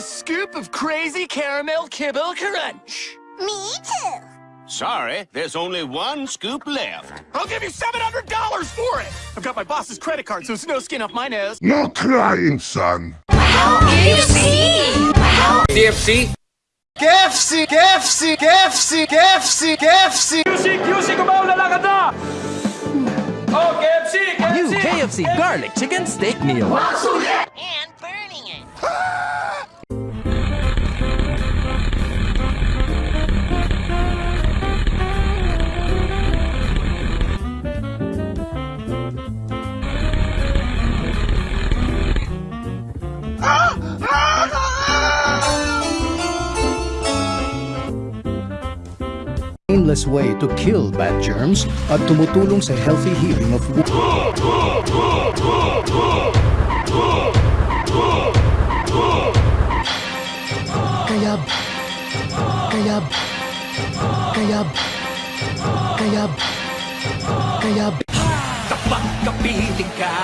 of crazy caramel kibble crunch. Me too. Sorry, there's only one scoop left. I'll give you $700 for it! I've got my boss's credit card, so it's no skin off my nose. No crying, son. KFC! KFC! KFC! KFC! KFC! KFC! New KFC garlic chicken steak meal. And burning painless way to kill bad germs at tumutulong sa healthy healing of wounds. Kayab. Kayab. Kayab. Kayab. Kayab. Kapag kapiling ka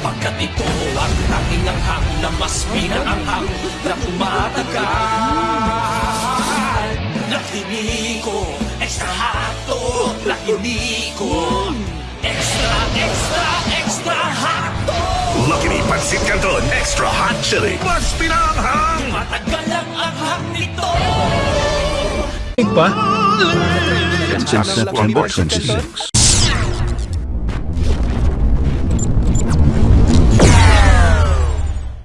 Pagkat ito ang tanging anghang Na mas pinaanghang na umatagal Lahiniko, extra, extra, extra hotdog Lucky Me Pansit Canton Extra Hot Chili. Mas pinanghang! Matagal ang anghang nito Pa? September 26.